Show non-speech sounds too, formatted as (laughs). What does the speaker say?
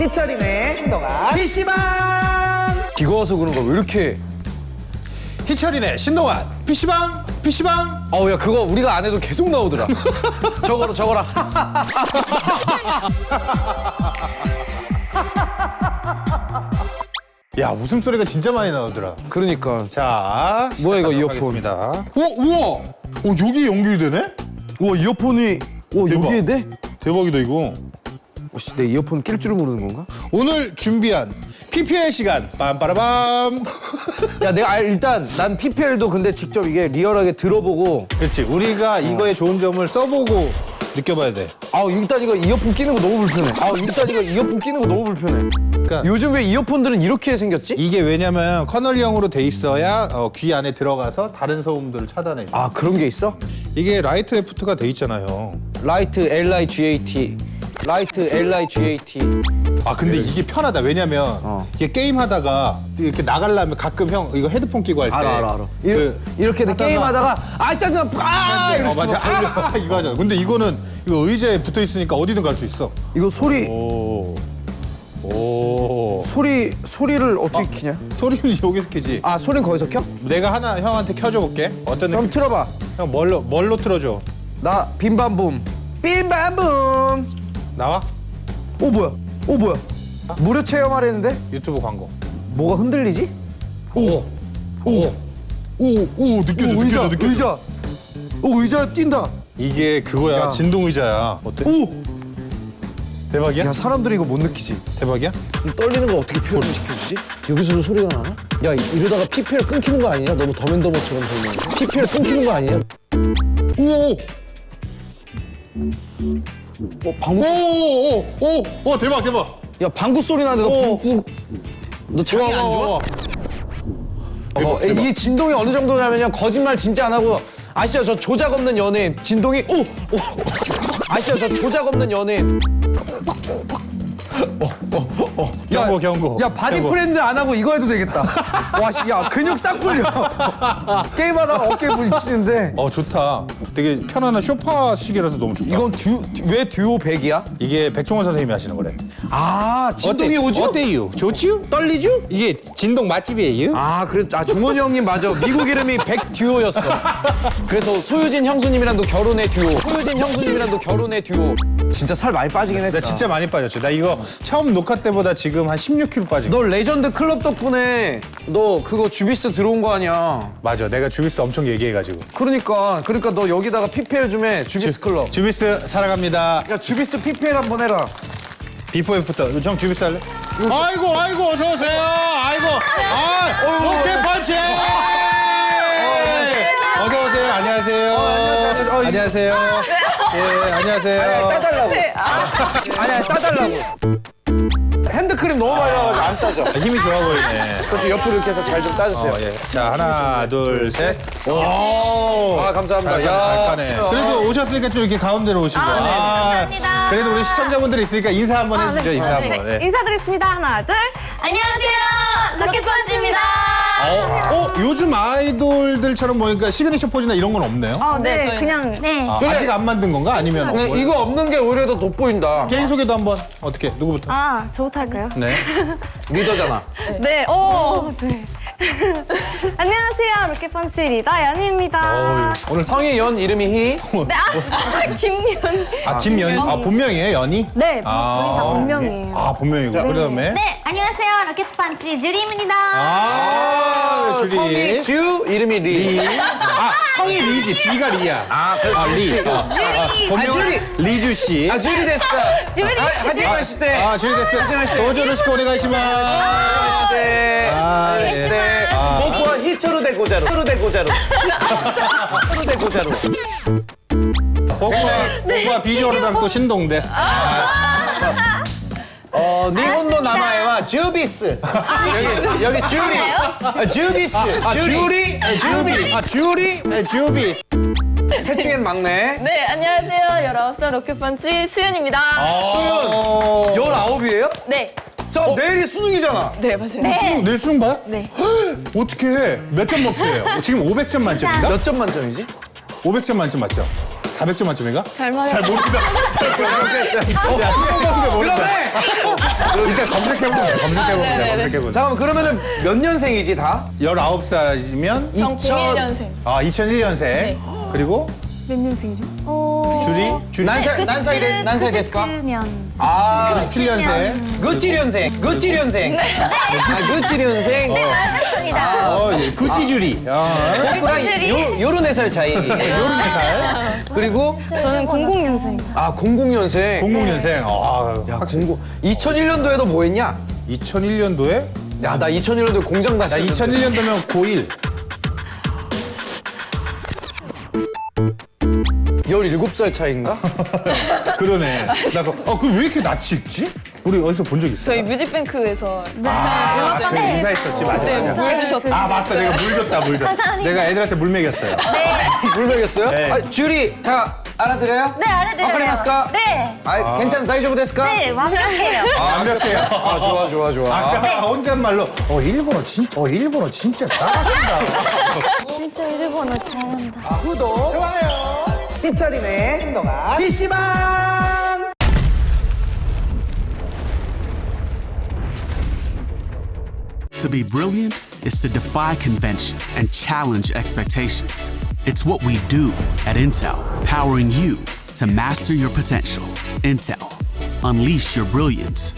희철이네 신동아. PC방! 비가 와서 그런가 왜 이렇게 희철이네 신동환 PC방 PC방. 어우 야 그거 우리가 안 해도 계속 나오더라. (laughs) 저거라 저거라 야 웃음소리가 진짜 많이 나오더라. 그러니까. 자 뭐야, 이거 시작하도록 이어폰. 하겠습니다. 오 우와! 오 여기 연결되네? 와 이어폰이 와 대박. 여기에 돼? 대박이다 이거 혹시 내 이어폰 낄 줄을 모르는 건가? 오늘 준비한 PPL 시간. 빰빠라밤. 야 내가 알- 일단 난 PPL도 근데 직접 이게 리얼하게 들어보고 그렇지 우리가 이거의 좋은 점을 써보고 느껴봐야 돼. 아 일단 이거 이어폰 끼는 거 너무 불편해. 아 일단 이거 이어폰 끼는 거 너무 불편해. 그러니까 요즘 왜 이어폰들은 이렇게 생겼지? 이게 왜냐면 커널형으로 돼 있어야 어, 귀 안에 들어가서 다른 소음들을 차단해. 줘아 그런 게 있어? 이게 right left가 돼 있잖아요. right L-I-G-A-T right L-I-G-A-T 아 근데 이게 편하다 왜냐면 어. 이게 게임 하다가 이렇게 나가려면 가끔 형 이거 헤드폰 끼고 할 때 알아 알아 알아 이렇게, 그, 이렇게 내 하다가- 게임하다가 아 짜증나 아 어 맞아. 아, 이거 하잖아 근데 이거는 이거 의자에 붙어 있으니까 어디든 갈 수 있어 이거 소리 오. 오. 소리 소리를 어떻게 키냐? 소리는 여기서 켜지. 아 소리는 거기서 켜? 내가 하나 형한테 켜줘 볼게. 어떤 그럼 느낌? 틀어봐 형 뭘로 뭘로 틀어줘? 나 빔밤붐 빔밤붐 나와? 오 뭐야 오 뭐야 무료 체험하려는데 유튜브 광고. 뭐가 흔들리지? 오. 오. 오. 오 느껴져 오, 느껴져 의자 느껴져. 의자 오 의자 뛴다 이게 그거야 야. 진동 의자야. 어때? 오! 대박이야? 야 사람들이 이거 못 느끼지 대박이야? 떨리는 걸 어떻게 표현을 시켜주지? 여기서도 소리가 나나? 야 이러다가 PPL 끊기는 거 아니냐? 너무 더맨더머처럼 설명해 PPL 끊기는 거 아니냐? 오. 어 방구 오 오 오오 오 대박 대박. 야 방구 소리 나는데 너 오. 방구 너 장이 안 좋아? 와. 어, 대박, 대박. 이 진동이 어느 정도냐면요 거짓말 진짜 안 하고 아시죠 저 조작 없는 연예인 진동이 오! 오! 아시죠 저 조작 없는 연예인 경고 경고. 야 바디 경고. 프렌즈 안 하고 이거 해도 되겠다 와 씨, 야 근육 싹 풀려 (laughs) 게임하다가 어깨 부딪히는데 어 좋다. 되게 편안한 쇼파식이라서 너무 좋다. 이건 듀, 듀- 왜 듀오백이야? 이게 백종원 선생님이 하시는 거래. 아 진동이? 오죠? 어때요? 좋지요? 떨리죠? 이게 진동 맛집이에요? 아, 그래, 아, 종원이 형님 맞아. 미국 이름이 백 듀오였어. 그래서 소유진 형수님이랑도 결혼의 듀오. 소유진 형수님이랑도 결혼의 듀오. 진짜 살 많이 빠지긴 했다. 나 진짜 많이 빠졌죠. 나 이거 처음 녹화 때보다 지금 한 16kg 빠진 거. 너 레전드 클럽 덕분에 너 그거 주비스 들어온 거 아니야. 맞아. 내가 주비스 엄청 얘기해가지고. 그러니까, 그러니까 너 여기다가 PPL 좀 해. 주비스 클럽. 주비스 사랑합니다. 야, 주비스 PPL 한번 해라. before after. 형 주비스 할래? 아이고 아이고 어서 오세요. 아이고. 아 로켓펀치. 어서 오세요. 안녕하세요. 안녕하세요. 어, 이- 안녕하세요. 예 안녕하세요. 따달라고. 아니야, 따달라고. 핸드크림 너무 많이 나가지고 안 따져. 아, 힘이 좋아 보이네. 그렇죠, 옆으로 이렇게 해서 잘 좀 따주세요. 어, 예. 자 하나 둘 셋. 오. 아, 감사합니다. 잘, 야, 잘 까네. 진짜. 그래도 오셨으니까 좀 이렇게 가운데로 오시고. 아, 네, 감사합니다. 그래도 우리 시청자분들이 있으니까 인사 한번 아, 해주죠. 네. 인사 네. 한번. 네. 인사드리겠습니다. 하나, 둘. 안녕하세요. 로켓펀치입니다. 어, 어, 요즘 아이돌들처럼 보니까 시그니처 포즈나 이런 건 없네요. 아, 네, 그냥 네. 아, 그래. 아직 안 만든 건가? 아니면 네, 뭐- 이거 없는 게 오히려 더 돋보인다. 개인 소개도 한번 어떻게 누구부터? 아, 저부터 할까요? 네. (laughs) 리더잖아. 네. 오, 네. (laughs) 안녕하세요. 로켓펀치 리더 연희입니다. 오늘 성이 연 이름이 희. (laughs) 네, 아, (laughs) 김연. 아 김연이 아 본명이에요 연이? 네, 아, 저희 다 본명이에요. 아 본명이고 그다음에 네, 안녕하세요. 로켓펀치 주리입니다. 아 성이 주리 주 이름이 리. 리. 아 성이 리지 뒤가 리야. 아, 그래. 아 리. 아, 아, 본명은 리주 씨. 아 주리 됐다. 주리. 아, 하지만 시대. 아 주리 됐어. 도저로 시고 오네가시마. 시대. 아 예. 시대. 아. 복과 히초로 대 고자로. 히초로 대 고자로. 히초로 대 고자로. 복과 복과 비주얼을 담고 신동 데스. 어, 니혼노 나마에와 주비스. 여기 여기 주리. 아, 주비스. 아 주리, 에, 주비, 아 주리, 에, 주비. 셋 중엔 막내. 네, 안녕하세요. 19살 로켓펀치 수연입니다. 수연. 열아홉이에요? 네. 자, 내일이 수능이잖아. 네, 맞아요. 수능, 내일 수능 봐요? 네. 어떻게 몇점 목표예요? 지금 500점 만점인가? 몇 점 만점이지? 500점 만점 맞죠? 400점 만점인가? 잘 맞아요. 잘 모른다. (laughs) 야, 스포츠가 모른다. 일단 검색해보자. 검색해보자. 검색해보자. 잠깐만 그러면은 몇 년생이지 다? 19살이면 전2000 01년생. 아 2001년생. 그리고 몇 년생이죠? 주리? 주리? 난살 난살이 난살 됐을까? 97년. 아 97년생. 그찌련생 그찌련생 아 그찌련생 맞습니다. 어, 예, 구찌주리. 어. 꼬꾸랑 요 요런 네살 차이 요런 살. 그리고 저는 00년생. 아 00년생 00년생. 아, 야 00 2001년도에도 뭐 했냐? 2001년도에? 야 나 2001년도에 공장 다시 나 2001년도면 고1. 17살 차이인가? (laughs) 그러네. 나 그, 어, 그럼 왜 이렇게 낯이 익지? 우리 어디서 본 적 있어? 저희 뮤직뱅크에서 아, 그 인사했었지. 맞아, 네, 맞아. 물 주셨어요. 아, 맞다. 내가 물 줬다, 물 줬다. 내가 애들한테 물 먹였어요. (laughs) 물 먹였어요? 네. 아, 주리 다 알아들어요? 네, 알아들어요. 와카리마스까? 네. 아, 괜찮아 다이조부 데스까? 네, 완벽해요. 아, 완벽해요. 아 좋아 좋아 좋아 아까 혼잣말로, 어, 일본어 진짜, 어, 일본어 진짜 잘하신다. 진짜 일본어 잘한다. 아, 구독 좋아요 삐처리네 신동아 PC방 To be brilliant is to defy convention and challenge expectations. It's what we do at Intel, powering you to master your potential. Intel, unleash your brilliance